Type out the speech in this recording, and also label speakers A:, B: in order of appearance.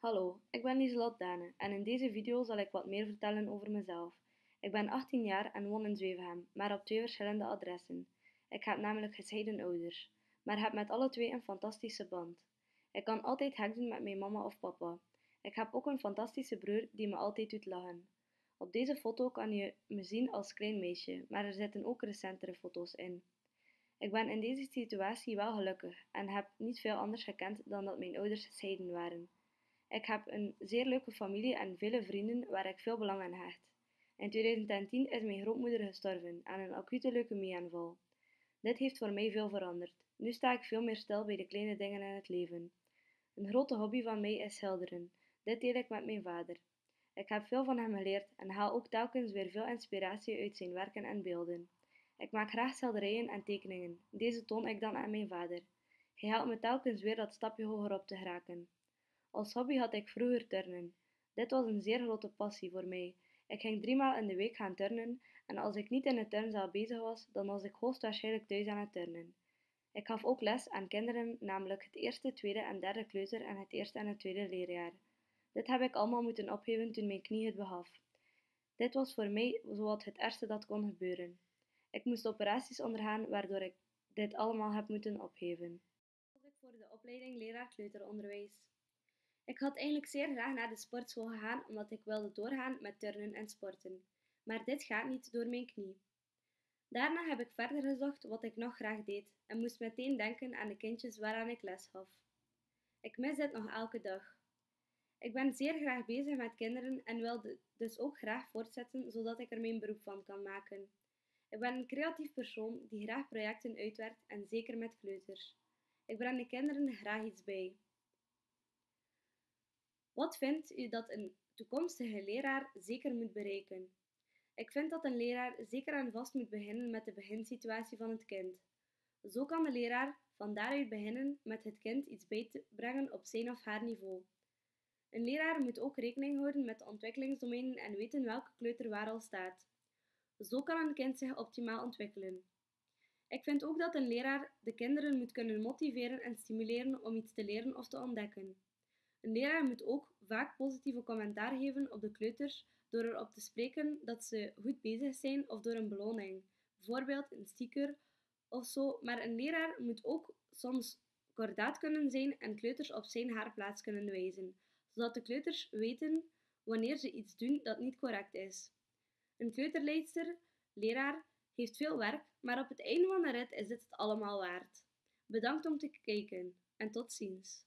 A: Hallo, ik ben Lieselot Dane en in deze video zal ik wat meer vertellen over mezelf. Ik ben 18 jaar en woon in Zwevenhem, maar op twee verschillende adressen. Ik heb namelijk gescheiden ouders, maar heb met alle twee een fantastische band. Ik kan altijd hek doen met mijn mama of papa. Ik heb ook een fantastische broer die me altijd doet lachen. Op deze foto kan je me zien als klein meisje, maar er zitten ook recentere foto's in. Ik ben in deze situatie wel gelukkig en heb niet veel anders gekend dan dat mijn ouders gescheiden waren. Ik heb een zeer leuke familie en vele vrienden waar ik veel belang aan hecht. In 2010 is mijn grootmoeder gestorven aan een acute leukemieaanval. Dit heeft voor mij veel veranderd. Nu sta ik veel meer stil bij de kleine dingen in het leven. Een grote hobby van mij is schilderen. Dit deel ik met mijn vader. Ik heb veel van hem geleerd en haal ook telkens weer veel inspiratie uit zijn werken en beelden. Ik maak graag schilderijen en tekeningen. Deze toon ik dan aan mijn vader. Hij helpt me telkens weer dat stapje hoger op te geraken. Als hobby had ik vroeger turnen. Dit was een zeer grote passie voor mij. Ik ging driemaal in de week gaan turnen en als ik niet in de turnzaal bezig was, dan was ik hoogstwaarschijnlijk thuis aan het turnen. Ik gaf ook les aan kinderen, namelijk het eerste, tweede en derde kleuter en het eerste en het tweede leerjaar. Dit heb ik allemaal moeten opgeven toen mijn knie het begaf. Dit was voor mij zowat het ergste dat kon gebeuren. Ik moest operaties ondergaan waardoor ik dit allemaal heb moeten opgeven. ik voor de opleiding leraar kleuteronderwijs. Ik had eigenlijk zeer graag naar de sportschool gegaan omdat ik wilde doorgaan met turnen en sporten. Maar dit gaat niet door mijn knie. Daarna heb ik verder gezocht wat ik nog graag deed en moest meteen denken aan de kindjes waaraan ik les gaf. Ik mis dit nog elke dag. Ik ben zeer graag bezig met kinderen en wil dus ook graag voortzetten zodat ik er mijn beroep van kan maken. Ik ben een creatief persoon die graag projecten uitwerkt en zeker met kleuters. Ik breng de kinderen graag iets bij. Wat vindt u dat een toekomstige leraar zeker moet bereiken? Ik vind dat een leraar zeker en vast moet beginnen met de beginsituatie van het kind. Zo kan de leraar van daaruit beginnen met het kind iets bij te brengen op zijn of haar niveau. Een leraar moet ook rekening houden met de ontwikkelingsdomeinen en weten welke kleuter waar al staat. Zo kan een kind zich optimaal ontwikkelen. Ik vind ook dat een leraar de kinderen moet kunnen motiveren en stimuleren om iets te leren of te ontdekken. Een leraar moet ook vaak positieve commentaar geven op de kleuters door erop te spreken dat ze goed bezig zijn of door een beloning, bijvoorbeeld een sticker of zo. Maar een leraar moet ook soms kordaat kunnen zijn en kleuters op zijn haar plaats kunnen wijzen, zodat de kleuters weten wanneer ze iets doen dat niet correct is. Een kleuterleidster, leraar, heeft veel werk, maar op het einde van de rit is dit het allemaal waard. Bedankt om te kijken en tot ziens.